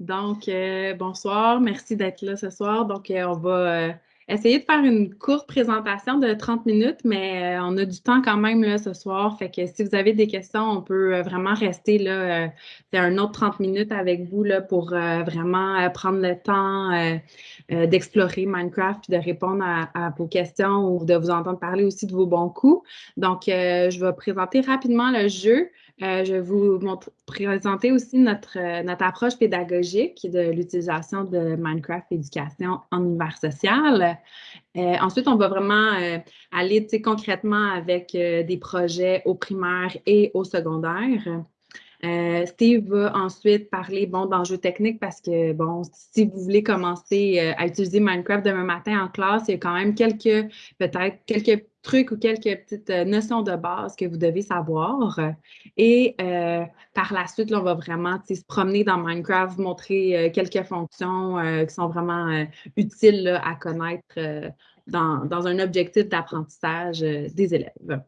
Donc, euh, bonsoir, merci d'être là ce soir. Donc, euh, on va euh, essayer de faire une courte présentation de 30 minutes, mais on a du temps quand même là, ce soir. Fait que si vous avez des questions, on peut vraiment rester là, c'est un autre 30 minutes avec vous là, pour vraiment prendre le temps d'explorer Minecraft et de répondre à, vos questions ou de vous entendre parler aussi de vos bons coups. Donc, je vais présenter rapidement le jeu. Euh, je vais vous présenter aussi notre, euh, approche pédagogique de l'utilisation de Minecraft Éducation en univers social. Euh, ensuite, on va vraiment aller concrètement avec des projets au primaire et au secondaire. Euh, Steve va ensuite parler bon, d'enjeux techniques parce que, bon, si vous voulez commencer euh, à utiliser Minecraft demain matin en classe, il y a quand même quelques, peut-être, quelques trucs ou quelques petites euh, notions de base que vous devez savoir. Et par la suite, on va vraiment se promener dans Minecraft, montrer quelques fonctions qui sont vraiment utiles à connaître dans, un objectif d'apprentissage des élèves.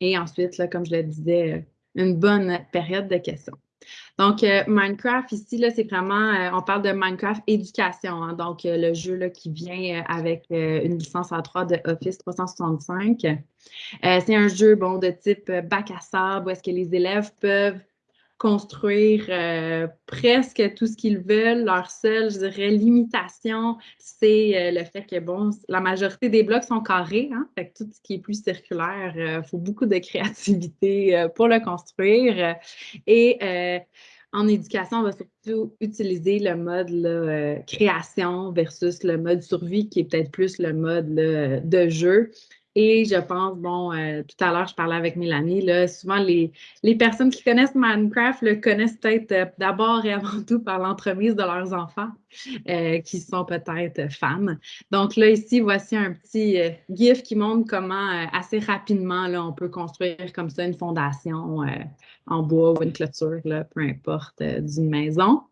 Et ensuite, comme je le disais, une bonne période de questions. Donc, euh, Minecraft, ici, c'est vraiment, euh, on parle de Minecraft éducation, hein. donc euh, le jeu là, qui vient avec une licence à 3 de Office 365. c'est un jeu bon, de type bac à sable où est-ce que les élèves peuvent construire euh, presque tout ce qu'ils veulent. Leur seule, je dirais, limitation, c'est euh, le fait que, bon, la majorité des blocs sont carrés, hein, fait que tout ce qui est plus circulaire, il euh, faut beaucoup de créativité pour le construire. Et en éducation, on va surtout utiliser le mode création versus le mode survie, qui est peut-être plus le mode de jeu. Et je pense, bon, euh, tout à l'heure, je parlais avec Mélanie, là, souvent les, les personnes qui connaissent Minecraft le connaissent peut-être euh, d'abord et avant tout par l'entremise de leurs enfants, euh, qui sont peut-être femmes. Donc là, ici, voici un petit GIF qui montre comment assez rapidement, là, on peut construire comme ça une fondation en bois ou une clôture, là, peu importe, d'une maison.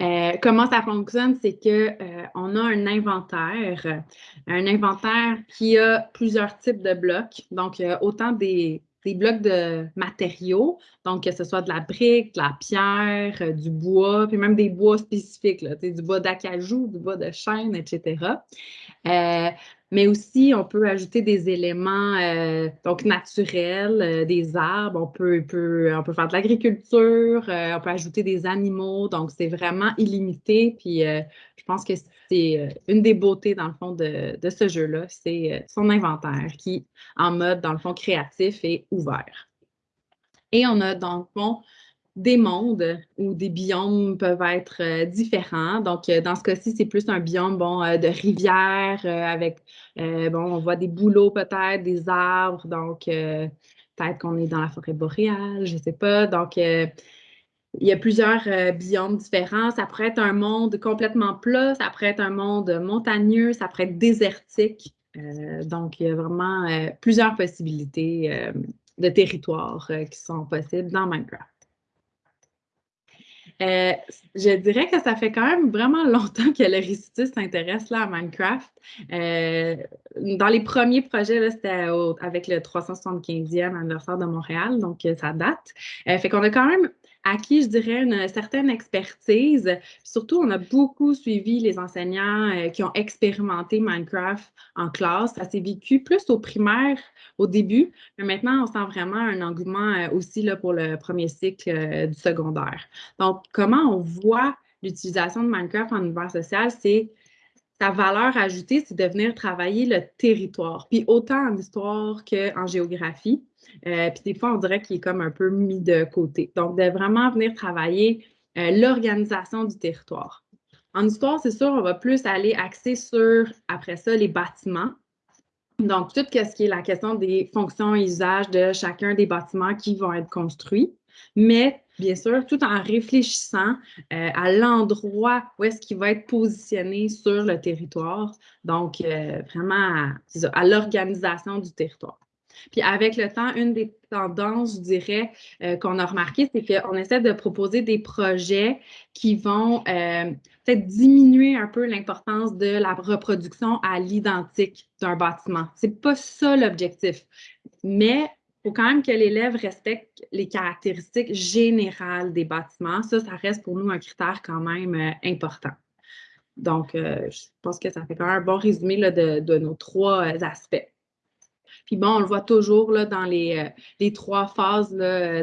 Euh, comment ça fonctionne, c'est qu'on euh, a un inventaire, un inventaire qui a plusieurs types de blocs. Donc, autant des, des, blocs de matériaux, donc que ce soit de la brique, de la pierre, euh, du bois, puis même des bois spécifiques, du bois d'acajou, du bois de chêne, etc mais aussi on peut ajouter des éléments euh, donc naturels, euh, des arbres, on peut, on peut faire de l'agriculture, euh, on peut ajouter des animaux, donc c'est vraiment illimité. Puis je pense que c'est une des beautés dans le fond de, de ce jeu-là, c'est son inventaire qui, en mode dans le fond créatif, est ouvert. Et on a dans le fond des mondes où des biomes peuvent être euh, différents. Donc, euh, dans ce cas-ci, c'est plus un biome euh, de rivière avec, bon, on voit des bouleaux peut-être, des arbres. Donc, peut-être qu'on est dans la forêt boréale, je ne sais pas. Donc, il y a plusieurs biomes différents. Ça pourrait être un monde complètement plat, ça pourrait être un monde montagneux, ça pourrait être désertique. donc, il y a vraiment plusieurs possibilités de territoires qui sont possibles dans Minecraft. Euh, je dirais que ça fait quand même vraiment longtemps que le récitus s'intéresse à Minecraft. Euh, dans les premiers projets, c'était avec le 375e anniversaire de Montréal, donc euh, ça date. fait qu'on a quand même acquis, je dirais, une certaine expertise. Surtout, on a beaucoup suivi les enseignants euh, qui ont expérimenté Minecraft en classe. Ça s'est vécu plus au primaire au début, mais maintenant, on sent vraiment un engouement euh, aussi là, pour le premier cycle euh, du secondaire. Donc, comment on voit l'utilisation de Minecraft en univers social, c'est sa valeur ajoutée, c'est de venir travailler le territoire, puis autant en histoire qu'en géographie. Euh, puis des fois, on dirait qu'il est comme un peu mis de côté. Donc, de vraiment venir travailler euh, l'organisation du territoire. En histoire, c'est sûr, on va plus aller axer sur, après ça, les bâtiments. Donc, tout ce qui est la question des fonctions et usages de chacun des bâtiments qui vont être construits. Mais bien sûr, tout en réfléchissant euh, à l'endroit où est-ce qu'il va être positionné sur le territoire. Donc, vraiment à l'organisation du territoire. Puis avec le temps, une des tendances, je dirais, euh, qu'on a remarqué, c'est qu'on essaie de proposer des projets qui vont euh, peut-être diminuer un peu l'importance de la reproduction à l'identique d'un bâtiment. C'est pas ça l'objectif. Mais faut quand même que l'élève respecte les caractéristiques générales des bâtiments. Ça, ça reste pour nous un critère quand même euh, important. Donc, euh, je pense que ça fait quand même un bon résumé de, nos trois euh, aspects. Puis bon, on le voit toujours là, dans les, les trois phases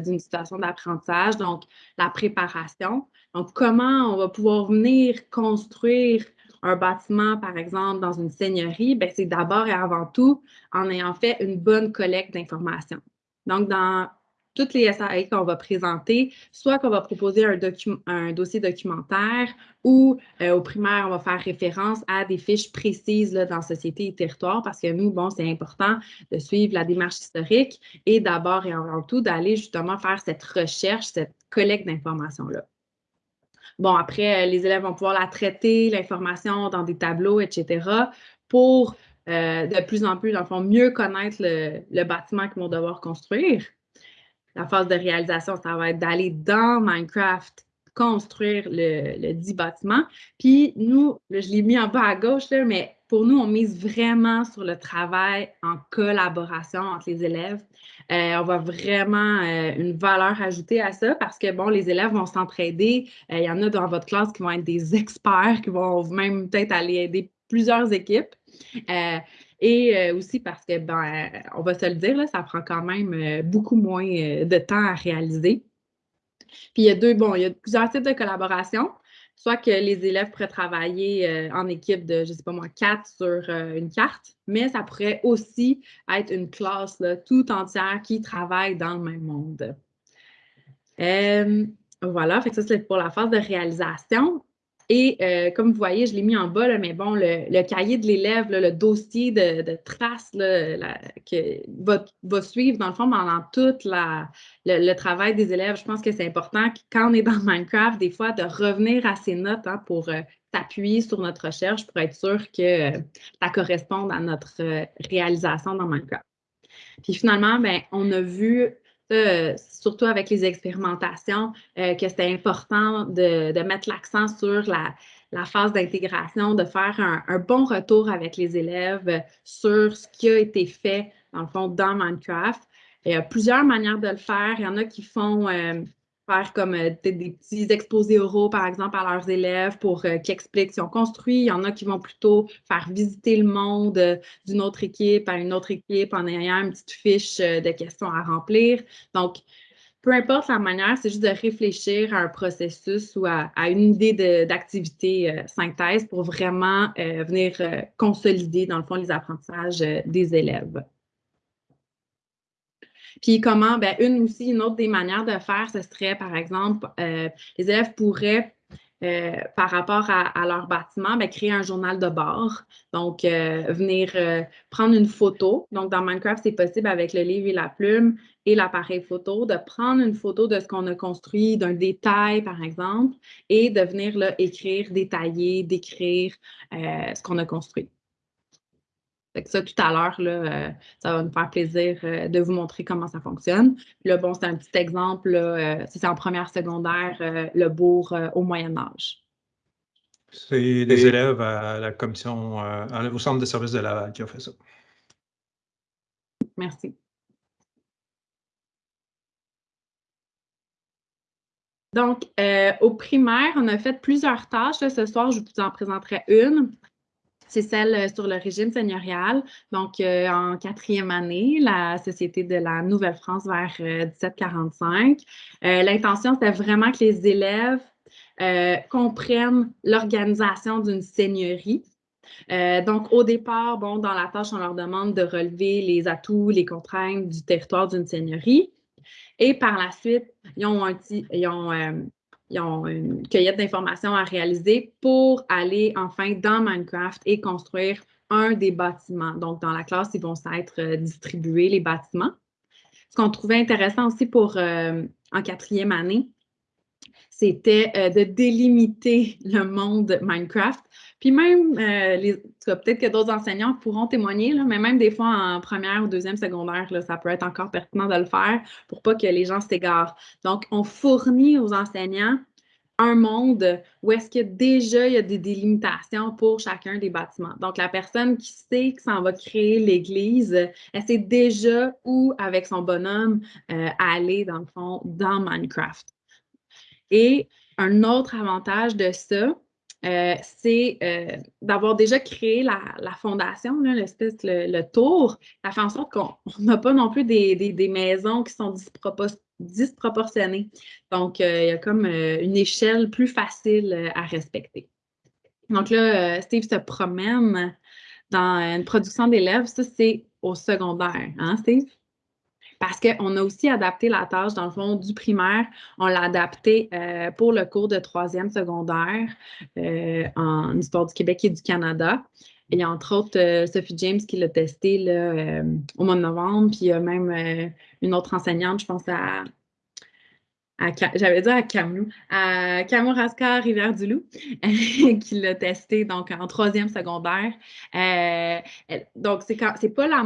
d'une situation d'apprentissage. Donc, la préparation. Donc, comment on va pouvoir venir construire un bâtiment, par exemple, dans une seigneurie, ben, c'est d'abord et avant tout en ayant fait une bonne collecte d'informations. Donc, dans toutes les SAE qu'on va présenter, soit qu'on va proposer un, dossier documentaire ou euh, au primaire, on va faire référence à des fiches précises dans Société et Territoire parce que nous, bon, c'est important de suivre la démarche historique et d'abord et avant tout d'aller justement faire cette recherche, cette collecte d'informations-là. Bon, après, euh, les élèves vont pouvoir la traiter, l'information dans des tableaux, etc., pour euh, de plus en plus, dans le fond, mieux connaître le, bâtiment qu'ils vont devoir construire. La phase de réalisation, ça va être d'aller dans Minecraft construire le, le dit bâtiment. Puis nous, je l'ai mis en bas à gauche, là, mais pour nous, on mise vraiment sur le travail en collaboration entre les élèves. Euh, on voit vraiment euh, une valeur ajoutée à ça parce que, bon, les élèves vont s'entraider. Il y en a dans votre classe qui vont être des experts, qui vont même peut-être aller aider plusieurs équipes. Et aussi parce que, ben, on va se le dire, là, ça prend quand même beaucoup moins de temps à réaliser. Puis il y a deux, bon, il y a plusieurs types de collaboration soit que les élèves pourraient travailler euh, en équipe de, je ne sais pas moi, quatre sur euh, une carte, mais ça pourrait aussi être une classe tout entière qui travaille dans le même monde. Euh, voilà, fait que ça c'est pour la phase de réalisation. Et euh, comme vous voyez, je l'ai mis en bas, mais bon, le, cahier de l'élève, le dossier de, traces que va, suivre, dans le fond, pendant tout le, travail des élèves, je pense que c'est important quand on est dans Minecraft, des fois, de revenir à ces notes hein, pour euh, s'appuyer sur notre recherche pour être sûr que euh, ça corresponde à notre réalisation dans Minecraft. Puis finalement, ben, on a vu euh, surtout avec les expérimentations, euh, que c'était important de, mettre l'accent sur la, phase d'intégration, de faire un, bon retour avec les élèves sur ce qui a été fait, dans le fond, dans Minecraft. Il y a plusieurs manières de le faire. Il y en a qui font euh, faire comme euh, des petits exposés oraux, par exemple, à leurs élèves pour euh, qu'ils expliquent qu'ils ont construit. Il y en a qui vont plutôt faire visiter le monde euh, d'une autre équipe à une autre équipe en ayant une petite fiche de questions à remplir. Donc, peu importe la manière, c'est juste de réfléchir à un processus ou à, une idée d'activité synthèse pour vraiment venir consolider, dans le fond, les apprentissages des élèves. Puis comment, ben, une aussi, une autre des manières de faire, ce serait, par exemple, euh, les élèves pourraient euh, par rapport à, leur bâtiment, ben, créer un journal de bord. Donc, euh, venir prendre une photo. Donc, dans Minecraft, c'est possible avec le livre et la plume et l'appareil photo de prendre une photo de ce qu'on a construit, d'un détail, par exemple, et de venir là, écrire, détailler, décrire ce qu'on a construit ça, tout à l'heure, euh, ça va nous faire plaisir euh, de vous montrer comment ça fonctionne. là, bon, c'est un petit exemple, euh, c'est en première secondaire, le bourg au Moyen Âge. C'est des élèves à la commission, au centre de services de Laval qui ont fait ça. Merci. Donc, au primaire, on a fait plusieurs tâches. ce soir, je vous en présenterai une c'est celle euh, sur le régime seigneurial. Donc, euh, en quatrième année, la Société de la Nouvelle-France vers 1745. Euh, l'intention, c'était vraiment que les élèves comprennent l'organisation d'une seigneurie. donc, au départ, bon, dans la tâche, on leur demande de relever les atouts, les contraintes du territoire d'une seigneurie. Et par la suite, ils ont, un, ils ont ils ont une cueillette d'informations à réaliser pour aller enfin dans Minecraft et construire un des bâtiments. Donc, dans la classe, ils vont s'être euh, distribués, les bâtiments. Ce qu'on trouvait intéressant aussi pour euh, en quatrième année, c'était euh, de délimiter le monde Minecraft. Puis même, peut-être que d'autres enseignants pourront témoigner, mais même des fois en première ou deuxième secondaire, là, ça peut être encore pertinent de le faire pour pas que les gens s'égarent. Donc, on fournit aux enseignants un monde où est-ce que déjà il y a des délimitations pour chacun des bâtiments. Donc, la personne qui sait que ça va créer l'église, elle sait déjà où, avec son bonhomme, euh, aller, dans le fond, dans Minecraft. Et un autre avantage de ça, euh, c'est euh, d'avoir déjà créé la, fondation, l'espèce, le, tour. Ça fait en sorte qu'on n'a pas non plus des, maisons qui sont disproportionnées. Donc, euh, il y a comme une échelle plus facile à respecter. Donc là, Steve se promène dans une production d'élèves. Ça, c'est au secondaire, hein, Steve? Parce qu'on a aussi adapté la tâche, dans le fond, du primaire. On l'a adapté euh, pour le cours de troisième secondaire euh, en histoire du Québec et du Canada. a entre autres euh, Sophie James qui l'a testé au mois de novembre, puis il y a même une autre enseignante, je pense à, j'avais dit à Camus, à Rivière-du-Loup, qui l'a testé donc en troisième secondaire. donc, c'est pas la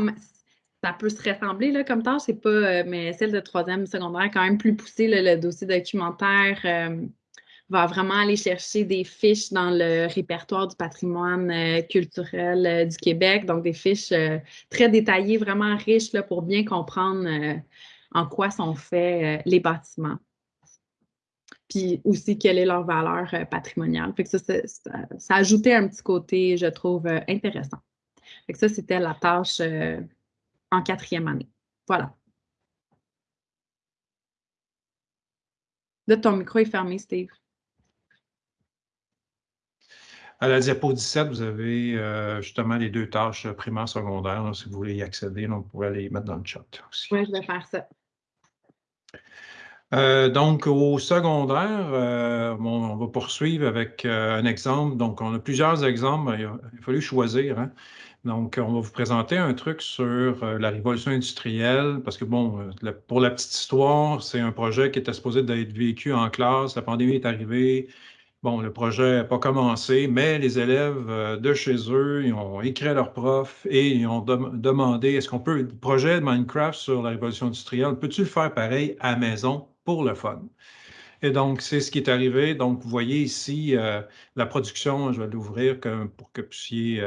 ça peut se ressembler là, comme tâche, c'est pas, euh, mais celle de troisième secondaire quand même plus poussée. le dossier documentaire euh, va vraiment aller chercher des fiches dans le répertoire du patrimoine euh, culturel du Québec, donc des fiches très détaillées, vraiment riches là, pour bien comprendre en quoi sont faits les bâtiments. Puis aussi, quelle est leur valeur patrimoniale. Ça, ça, ajoutait un petit côté, je trouve, intéressant. Ça, c'était la tâche en quatrième année. Voilà. Là, ton micro est fermé, Steve. À la diapo 17, vous avez euh, justement les deux tâches primaires, secondaires. si vous voulez y accéder, on pourrait les mettre dans le chat aussi. Oui, je vais faire ça. Euh, donc, au secondaire, euh, on va poursuivre avec un exemple. Donc, on a plusieurs exemples. Il a, fallu choisir. Hein. Donc, on va vous présenter un truc sur euh, la révolution industrielle, parce que, bon, euh, pour la petite histoire, c'est un projet qui était supposé d'être vécu en classe. La pandémie est arrivée. Bon, le projet n'a pas commencé, mais les élèves euh, de chez eux, ont écrit à leurs profs et ils ont demandé est-ce qu'on peut, le projet de Minecraft sur la révolution industrielle, peux-tu le faire pareil à maison pour le fun? Et donc, c'est ce qui est arrivé. Donc, vous voyez ici la production, je vais l'ouvrir pour que vous puissiez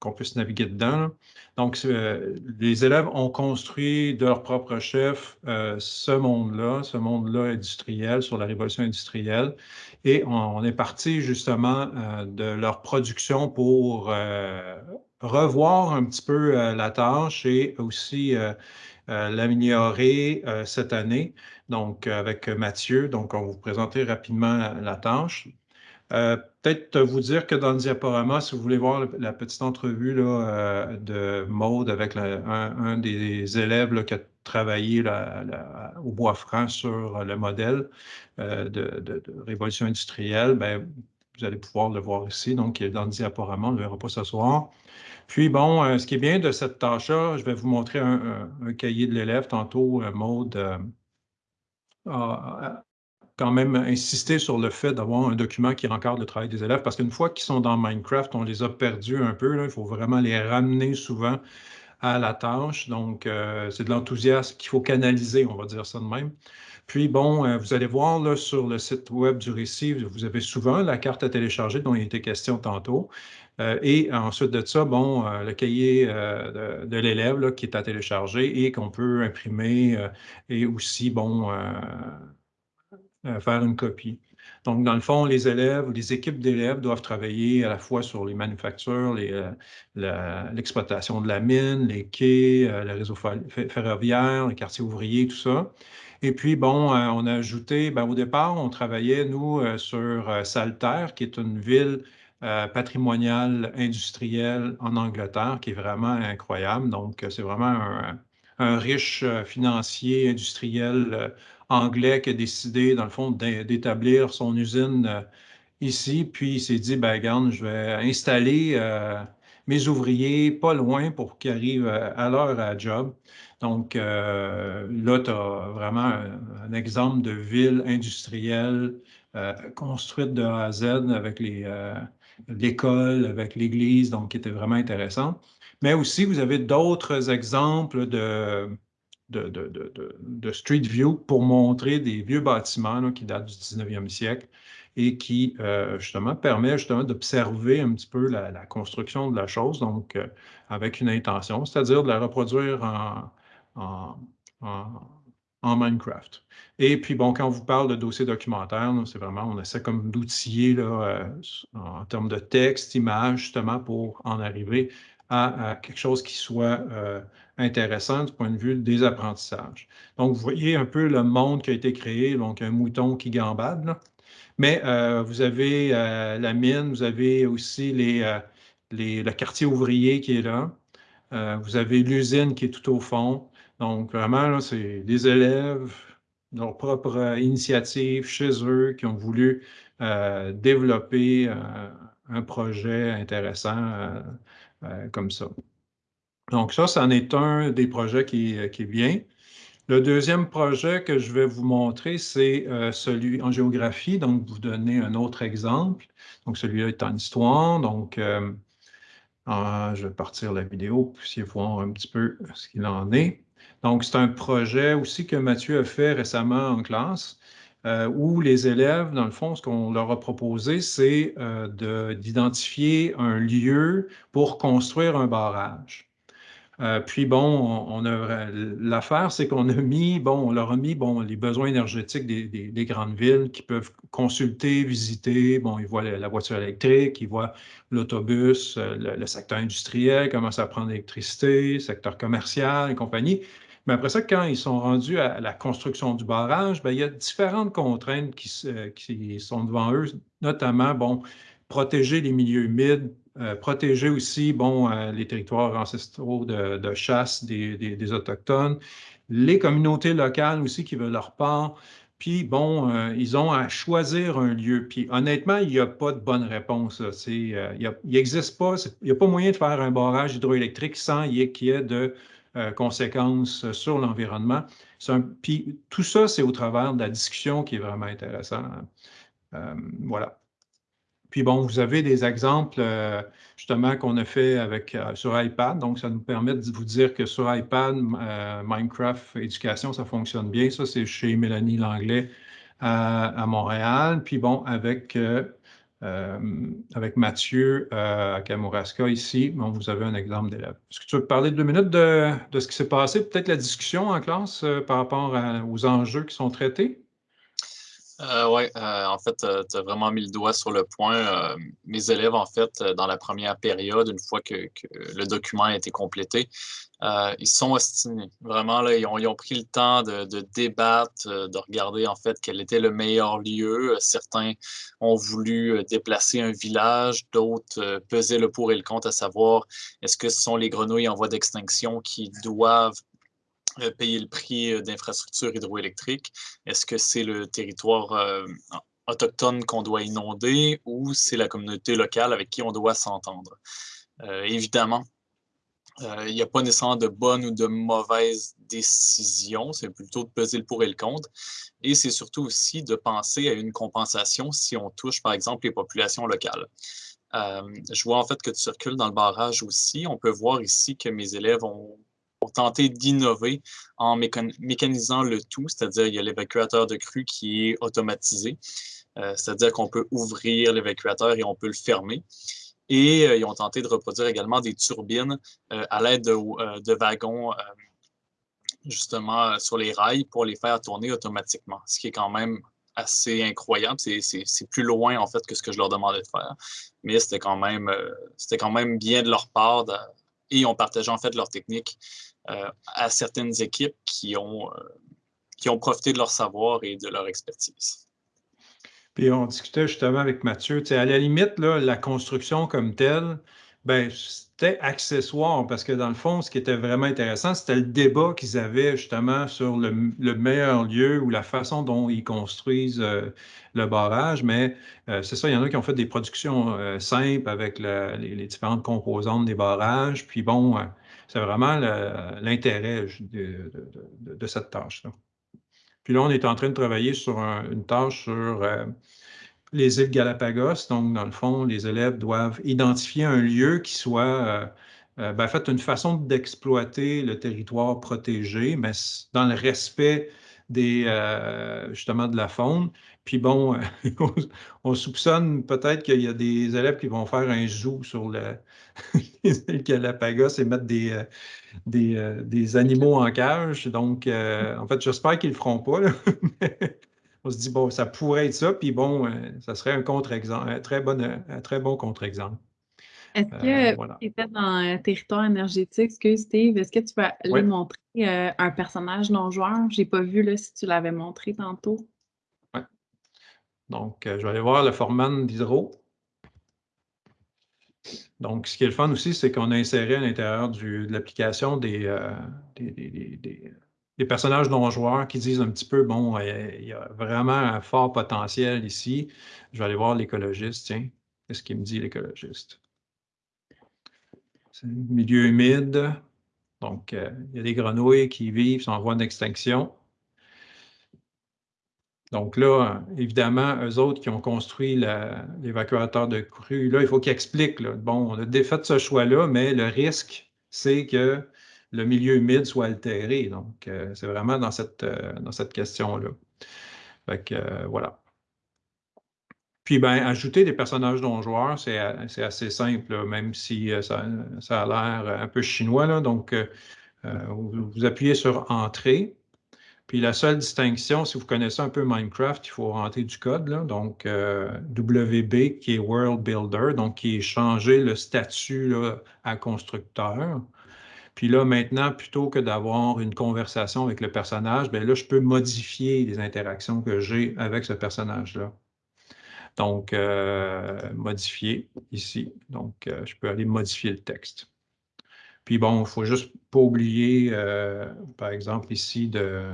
qu'on puisse naviguer dedans. Donc, euh, les élèves ont construit de leur propre chef euh, ce monde-là, ce monde-là industriel, sur la révolution industrielle. Et on, est parti justement de leur production pour revoir un petit peu la tâche et aussi l'améliorer cette année. Donc, avec Mathieu, donc on va vous présenter rapidement la tâche. Euh, peut-être vous dire que dans le diaporama, si vous voulez voir la petite entrevue euh, de Maude avec un, des élèves qui a travaillé au bois franc sur le modèle euh, de, révolution industrielle, ben, vous allez pouvoir le voir ici. Donc, il est dans le diaporama, on ne le verra pas ce soir. Puis, bon, ce qui est bien de cette tâche-là, je vais vous montrer un, cahier de l'élève. Tantôt, Maude a, quand même insister sur le fait d'avoir un document qui encadre le travail des élèves, parce qu'une fois qu'ils sont dans Minecraft, on les a perdus un peu. il faut vraiment les ramener souvent à la tâche. Donc, euh, c'est de l'enthousiasme qu'il faut canaliser, on va dire ça de même. Puis, bon, euh, vous allez voir là, sur le site web du récit, vous avez souvent la carte à télécharger dont il était question tantôt. Euh, et ensuite de ça, bon, le cahier de, de l'élève qui est à télécharger et qu'on peut imprimer et aussi, bon, euh, faire une copie. Donc, dans le fond, les élèves les équipes d'élèves doivent travailler à la fois sur les manufactures, euh, l'exploitation de la mine, les quais, euh, le réseau ferroviaire, les quartiers ouvriers, tout ça. Et puis, bon, on a ajouté, ben, au départ, on travaillait, nous, sur Saltaire, qui est une ville patrimoniale industrielle en Angleterre, qui est vraiment incroyable. Donc, c'est vraiment un, un riche financier industriel anglais qui a décidé, dans le fond, d'établir son usine euh, ici. Puis il s'est dit, ben, regarde, je vais installer euh, mes ouvriers pas loin pour qu'ils arrivent euh, à l'heure à job. Donc là, tu as vraiment un, exemple de ville industrielle construite de A à Z avec l'école, avec l'église, donc qui était vraiment intéressant. Mais aussi, vous avez d'autres exemples de de, Street View pour montrer des vieux bâtiments qui datent du 19e siècle et qui, euh, justement, permet justement d'observer un petit peu la, construction de la chose, donc euh, avec une intention, c'est-à-dire de la reproduire en, Minecraft. Et puis, bon, quand on vous parle de dossier documentaire, c'est vraiment, on essaie comme d'outiller euh, en termes de texte, image, justement, pour en arriver à, quelque chose qui soit intéressant du point de vue des apprentissages. Donc, vous voyez un peu le monde qui a été créé, donc un mouton qui gambade, mais euh, vous avez euh, la mine, vous avez aussi les, euh, le quartier ouvrier qui est là, vous avez l'usine qui est tout au fond. Donc, vraiment, c'est des élèves, leur propre initiative chez eux qui ont voulu développer un projet intéressant comme ça. Donc, ça, c'en est un des projets qui, qui bien. Le deuxième projet que je vais vous montrer, c'est euh, celui en géographie. Donc, vous donner un autre exemple. Donc, celui-là est en histoire. Donc, euh, je vais partir la vidéo pour essayer voir un petit peu ce qu'il en est. Donc, c'est un projet aussi que Mathieu a fait récemment en classe, euh, où les élèves, dans le fond, ce qu'on leur a proposé, c'est d'identifier un lieu pour construire un barrage. Euh, puis bon, on, a l'affaire, c'est qu'on a mis, bon, on leur a mis bon, les besoins énergétiques des, grandes villes qui peuvent consulter, visiter. Bon, ils voient la, voiture électrique, ils voient l'autobus, euh, le, secteur industriel, comment ça prend l'électricité, secteur commercial et compagnie. Mais après ça, quand ils sont rendus à la construction du barrage, bien, il y a différentes contraintes qui, qui sont devant eux, notamment, bon, protéger les milieux humides, euh, protéger aussi bon, euh, les territoires ancestraux de, chasse des, Autochtones, les communautés locales aussi qui veulent leur part. Puis, bon, euh, ils ont à choisir un lieu. Puis, honnêtement, il n'y a pas de bonne réponse. il n'existe pas, il n'y a pas moyen de faire un barrage hydroélectrique sans qu'il y ait de conséquences sur l'environnement. Puis, tout ça, c'est au travers de la discussion qui est vraiment intéressant. voilà. Puis bon, vous avez des exemples euh, justement qu'on a fait avec, euh, sur iPad. Donc, ça nous permet de vous dire que sur iPad, euh, Minecraft Éducation, ça fonctionne bien. Ça, c'est chez Mélanie Langlais à, Montréal. Puis bon, avec, avec Mathieu à Kamouraska ici, bon, vous avez un exemple d'élève. Est-ce que tu veux parler deux minutes de, de ce qui s'est passé, peut-être la discussion en classe par rapport aux enjeux qui sont traités? Euh, oui, euh, en fait, euh, tu as vraiment mis le doigt sur le point. mes élèves, en fait, dans la première période, une fois que, le document a été complété, ils sont ostinés. Vraiment, là, ils ont, pris le temps de, débattre, de regarder, en fait, quel était le meilleur lieu. Certains ont voulu déplacer un village, d'autres pesaient le pour et le contre à savoir est-ce que ce sont les grenouilles en voie d'extinction qui doivent payer le prix euh, d'infrastructures hydroélectriques? Est-ce que c'est le territoire euh, autochtone qu'on doit inonder ou c'est la communauté locale avec qui on doit s'entendre? évidemment, il n'y a pas nécessairement de bonne ou de mauvaise décision, c'est plutôt de peser le pour et le contre. Et c'est surtout aussi de penser à une compensation si on touche, par exemple, les populations locales. je vois en fait que tu circules dans le barrage aussi. On peut voir ici que mes élèves ont tenter d'innover en mécanisant le tout, c'est-à-dire il y a l'évacuateur de crue qui est automatisé, euh, c'est-à-dire qu'on peut ouvrir l'évacuateur et on peut le fermer. Et euh, ils ont tenté de reproduire également des turbines euh, à l'aide de, wagons justement sur les rails pour les faire tourner automatiquement, ce qui est quand même assez incroyable. C'est plus loin, en fait, que ce que je leur demandais de faire. Mais c'était quand, même, quand même bien de leur part et ont partagé, en fait, leur technique euh, à certaines équipes qui ont, euh, qui ont profité de leur savoir et de leur expertise. Puis on discutait justement avec Mathieu, à la limite, là, la construction comme telle, ben, c'était accessoire parce que dans le fond, ce qui était vraiment intéressant, c'était le débat qu'ils avaient justement sur le, meilleur lieu ou la façon dont ils construisent euh, le barrage. Mais c'est ça, il y en a qui ont fait des productions simples avec les, différentes composantes des barrages. Puis bon, c'est vraiment l'intérêt de, cette tâche-là. Puis là, on est en train de travailler sur une tâche sur euh, les îles Galapagos. Donc, dans le fond, les élèves doivent identifier un lieu qui soit euh, ben, en fait, une façon d'exploiter le territoire protégé, mais dans le respect des, justement de la faune. Puis bon, on, soupçonne peut-être qu'il y a des élèves qui vont faire un zoo sur le, les îles Galapagos et mettre des, animaux en cage. Donc, en fait, j'espère qu'ils ne le feront pas. on se dit, bon, ça pourrait être ça, puis bon, ça serait un contre-exemple, un très bon, un très bon contre-exemple. Est-ce que euh, tu étais dans un territoire énergétique, excuse Steve, est-ce que tu vas aller montrer euh, un personnage non-joueur? Je n'ai pas vu là, si tu l'avais montré tantôt. Oui. Donc, euh, je vais aller voir le format d'Hydro. Donc, ce qui est le fun aussi, c'est qu'on a inséré à l'intérieur de l'application des, des, personnages non-joueurs qui disent un petit peu, bon, il y a vraiment un fort potentiel ici. Je vais aller voir l'écologiste, tiens. Qu'est-ce qu'il me dit, l'écologiste? Milieu humide. Donc, euh, il y a des grenouilles qui vivent, sont en voie d'extinction. Donc là, évidemment, eux autres qui ont construit l'évacuateur de crue, là, il faut qu'ils expliquent. bon, on a fait ce choix-là, mais le risque, c'est que le milieu humide soit altéré. Donc, euh, c'est vraiment dans cette, euh, cette question-là. Fait que, voilà. Puis, ben, ajouter des personnages non-joueurs, c'est assez simple, même si euh, ça, a l'air un peu chinois. Là. Donc, euh, euh, vous, appuyez sur Entrée. Puis, la seule distinction, si vous connaissez un peu Minecraft, il faut rentrer du code. Là. Donc, WB, qui est World Builder, donc qui est changé le statut à constructeur. Puis là, maintenant, plutôt que d'avoir une conversation avec le personnage, bien là, je peux modifier les interactions que j'ai avec ce personnage-là. Donc, euh, modifier ici. Donc, euh, je peux aller modifier le texte. Puis bon, il ne faut juste pas oublier, euh, par exemple, ici, de,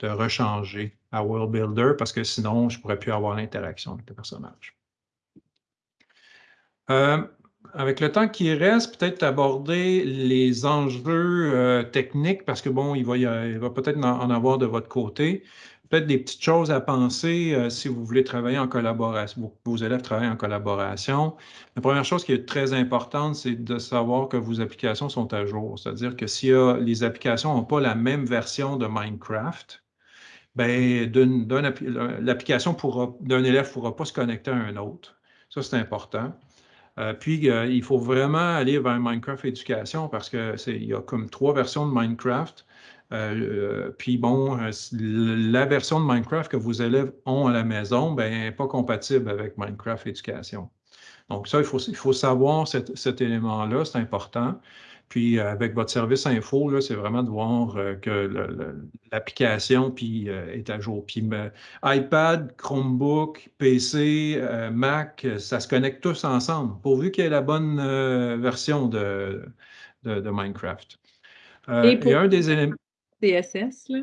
de rechanger à World Builder parce que sinon, je ne pourrais plus avoir l'interaction avec le personnage. Avec le temps qui reste, peut-être aborder les enjeux techniques parce que bon, il va, il va peut-être en avoir de votre côté peut-être des petites choses à penser euh, si vous voulez travailler en collaboration, vos, élèves travaillent en collaboration. La première chose qui est très importante, c'est de savoir que vos applications sont à jour. C'est-à-dire que si les applications n'ont pas la même version de Minecraft, ben, l'application d'un élève ne pourra pas se connecter à un autre. Ça, c'est important. Euh, puis, euh, il faut vraiment aller vers Minecraft Éducation parce qu'il y a comme trois versions de Minecraft. Euh, puis bon, la version de Minecraft que vos élèves ont à la maison, n'est pas compatible avec Minecraft Éducation. Donc ça, il faut, il faut savoir cet, élément-là, c'est important. Puis avec votre service info, c'est vraiment de voir euh, que l'application est à jour. Puis iPad, Chromebook, PC, Mac, ça se connecte tous ensemble, pourvu qu'il y ait la bonne version de, de, Minecraft. y a un des éléments. CSS, là?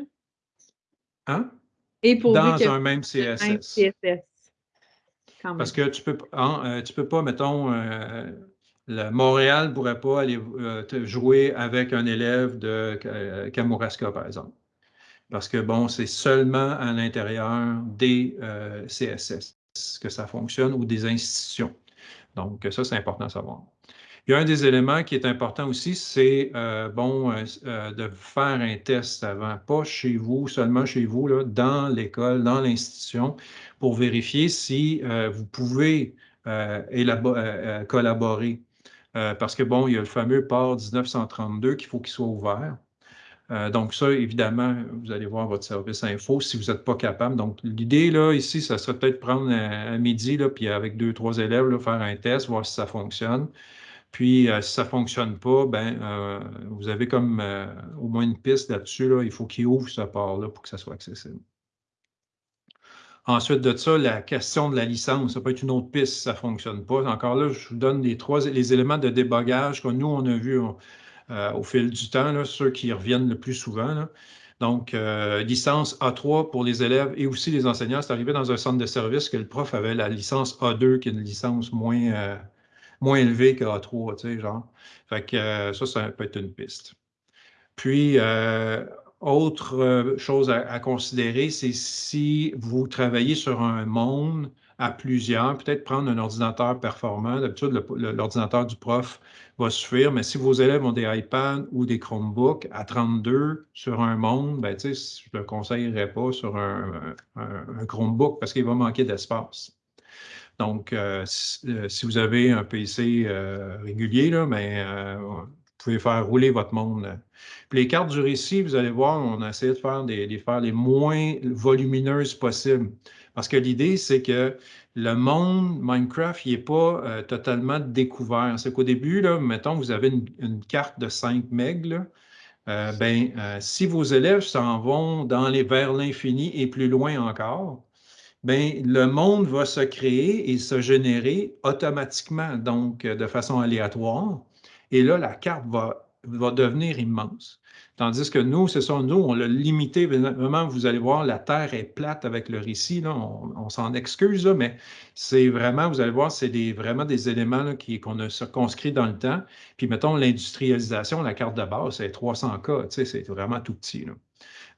Hein? Et pour Dans un même CSS. Parce que tu peux, hein, euh, tu peux pas, mettons, euh, Montréal ne pourrait pas aller euh, jouer avec un élève de Kamouraska, par exemple. Parce que, bon, c'est seulement à l'intérieur des CSS que ça fonctionne ou des institutions. Donc, ça, c'est important à savoir. Il y a un des éléments qui est important aussi, c'est euh, bon euh, euh, de faire un test avant, pas chez vous, seulement chez vous, dans l'école, dans l'institution, pour vérifier si vous pouvez collaborer. Parce que bon, il y a le fameux port 1932 qu'il faut qu'il soit ouvert. donc, ça, évidemment, vous allez voir votre service info si vous n'êtes pas capable. Donc, l'idée, là, ici, ça serait peut-être prendre un, midi, là, puis avec deux, trois élèves, faire un test, voir si ça fonctionne. Puis, euh, si ça ne fonctionne pas, ben, euh, vous avez comme euh, au moins une piste là-dessus. il faut qu'il ouvre ce port-là pour que ça soit accessible. Ensuite de ça, la question de la licence, ça peut être une autre piste si ça ne fonctionne pas. Encore là, je vous donne les trois les éléments de débogage que nous, on a vu au fil du temps, ceux qui reviennent le plus souvent. Donc, licence A3 pour les élèves et aussi les enseignants. C'est arrivé dans un centre de service que le prof avait la licence A2, qui est une licence moins, moins élevé qu'à 3, tu sais, genre. Fait que euh, ça, ça peut être une piste. Puis, euh, autre euh, chose à, considérer, c'est si vous travaillez sur un monde à plusieurs, peut-être prendre un ordinateur performant. D'habitude, l'ordinateur du prof va suffire, mais si vos élèves ont des iPads ou des Chromebooks à 32 sur un monde, ben, je ne le conseillerais pas sur un, Chromebook parce qu'il va manquer d'espace. Donc, euh, euh, si, vous avez un PC régulier, là, ben, vous pouvez faire rouler votre monde. Puis les cartes du récit, vous allez voir, on a essayé de faire des, faire les moins volumineuses possibles. Parce que l'idée, c'est que le monde Minecraft, il n'est pas euh, totalement découvert. C'est qu'au début, là, mettons, vous avez une, carte de 5 MB, euh, ben, euh, si vos élèves s'en vont dans les, vers l'infini et plus loin encore, ben, le monde va se créer et se générer automatiquement, donc de façon aléatoire. Et là, la carte va, va devenir immense. Tandis que nous, c'est ça, nous, on l'a limité. Vraiment, vous allez voir, la Terre est plate avec le récit. Là, on, s'en excuse, mais c'est vraiment, vous allez voir, c'est vraiment des éléments qu'on a circonscrits dans le temps. Puis, mettons, l'industrialisation, la carte de base, c'est 300K. C'est vraiment tout petit.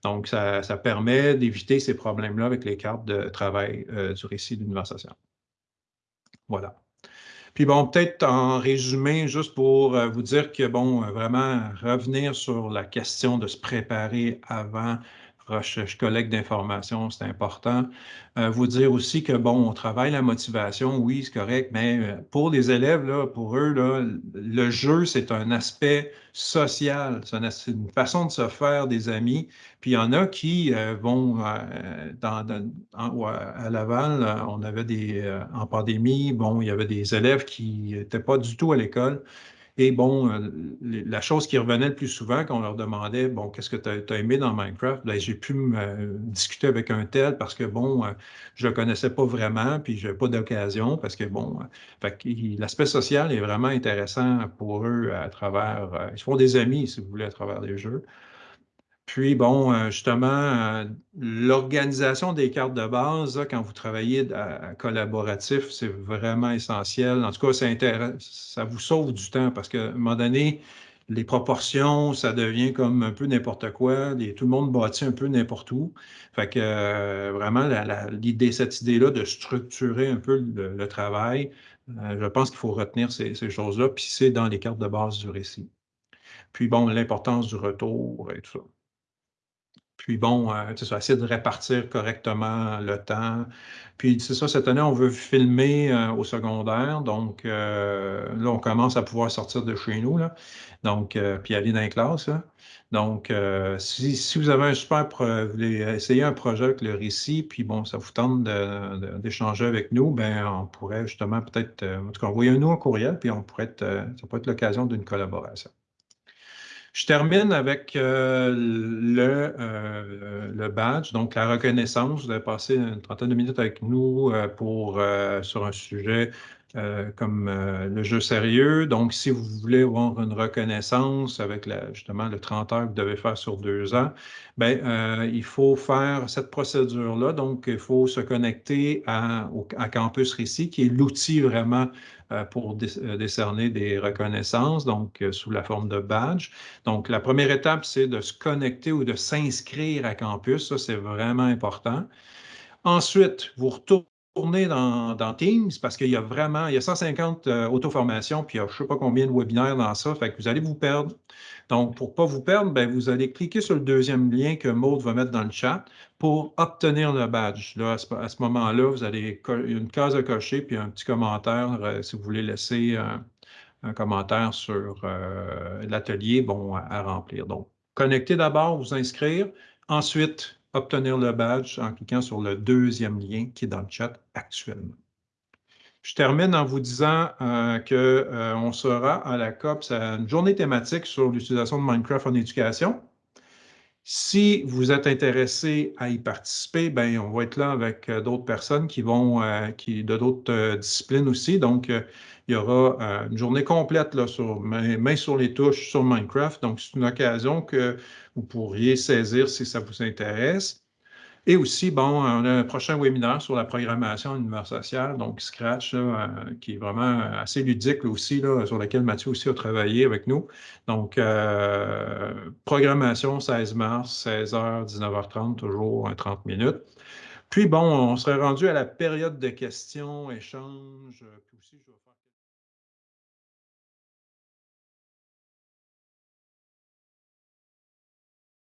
Donc, ça, permet d'éviter ces problèmes-là avec les cartes de travail euh, du récit d'univers social. Voilà. Puis bon, peut-être en résumé, juste pour euh, vous dire que, bon, euh, vraiment revenir sur la question de se préparer avant recherche, collecte d'informations, c'est important. Euh, vous dire aussi que, bon, on travaille la motivation, oui, c'est correct, mais euh, pour les élèves, là, pour eux, là, le jeu, c'est un aspect social, c'est une façon de se faire des amis. Puis il y en a qui euh, vont, dans, à Laval, on avait des, en pandémie, bon, il y avait des élèves qui n'étaient pas du tout à l'école, et bon, euh, la chose qui revenait le plus souvent quand on leur demandait, bon, qu'est-ce que tu as, aimé dans Minecraft? Ben, j'ai pu me discuter avec un tel parce que, bon, euh, je ne le connaissais pas vraiment, puis je n'avais pas d'occasion parce que, bon, euh, l'aspect social est vraiment intéressant pour eux à travers, ils font des amis, si vous voulez, à travers les jeux. Puis, bon, euh, justement, euh, l'organisation des cartes de base, quand vous travaillez à, collaboratif, c'est vraiment essentiel. En tout cas, ça vous sauve du temps parce qu'à un moment donné, les proportions, ça devient comme un peu n'importe quoi. tout le monde bâtit un peu n'importe où. Fait que euh, vraiment, l'idée, cette idée-là de structurer un peu le, travail, je pense qu'il faut retenir ces, ces choses-là, puis c'est dans les cartes de base du récit. Puis bon, l'importance du retour et tout ça. Puis bon, euh, ça, essayer de répartir correctement le temps. Puis c'est ça, cette année, on veut filmer euh, au secondaire. Donc euh, là, on commence à pouvoir sortir de chez nous. Là. Donc, puis aller dans les classes. Donc, si, vous avez un super, vous voulez essayer un projet avec le récit, puis bon, ça vous tente d'échanger avec nous, ben on pourrait justement peut-être, en tout cas, envoyer nous un courriel, puis on pourrait être, ça pourrait être l'occasion d'une collaboration. Je termine avec euh, le, euh, le, badge, donc la reconnaissance. Vous avez passé une trentaine de minutes avec nous euh, pour, sur un sujet comme le jeu sérieux. Donc, si vous voulez avoir une reconnaissance avec justement le 30 heures que vous devez faire sur deux ans, bien, il faut faire cette procédure-là. Donc, il faut se connecter à, à Campus Récit, qui est l'outil vraiment pour euh, décerner des reconnaissances, donc euh, sous la forme de badge. Donc, la première étape, c'est de se connecter ou de s'inscrire à campus. Ça, c'est vraiment important. Ensuite, vous retournez dans, dans Teams parce qu'il y a vraiment, il y a 150 auto-formations, puis il y a je ne sais pas combien de webinaires dans ça, fait que vous allez vous perdre. Donc, pour ne pas vous perdre, ben, vous allez cliquer sur le deuxième lien que Maud va mettre dans le chat pour obtenir le badge. Là, à ce, moment-là, vous allez une case à cocher puis un petit commentaire euh, si vous voulez laisser un, commentaire sur euh, l'atelier bon, à, remplir. Donc, connectez d'abord, vous inscrire, ensuite obtenir le badge en cliquant sur le deuxième lien qui est dans le chat actuellement. Je termine en vous disant euh, qu'on euh, sera à la COP, c'est une journée thématique sur l'utilisation de Minecraft en éducation. Si vous êtes intéressé à y participer, ben, on va être là avec euh, d'autres personnes qui vont, qui, de d'autres disciplines aussi. Donc, il y aura une journée complète là, sur main, sur les touches sur Minecraft. Donc, c'est une occasion que vous pourriez saisir si ça vous intéresse. Et aussi, bon, on a un prochain webinaire sur la programmation univers social, donc Scratch, euh, qui est vraiment assez ludique aussi, là, sur lequel Mathieu aussi a travaillé avec nous. Donc, euh, programmation 16 mars, 16h, 19h30, toujours 30 minutes. Puis bon, on serait rendu à la période de questions, échanges. Je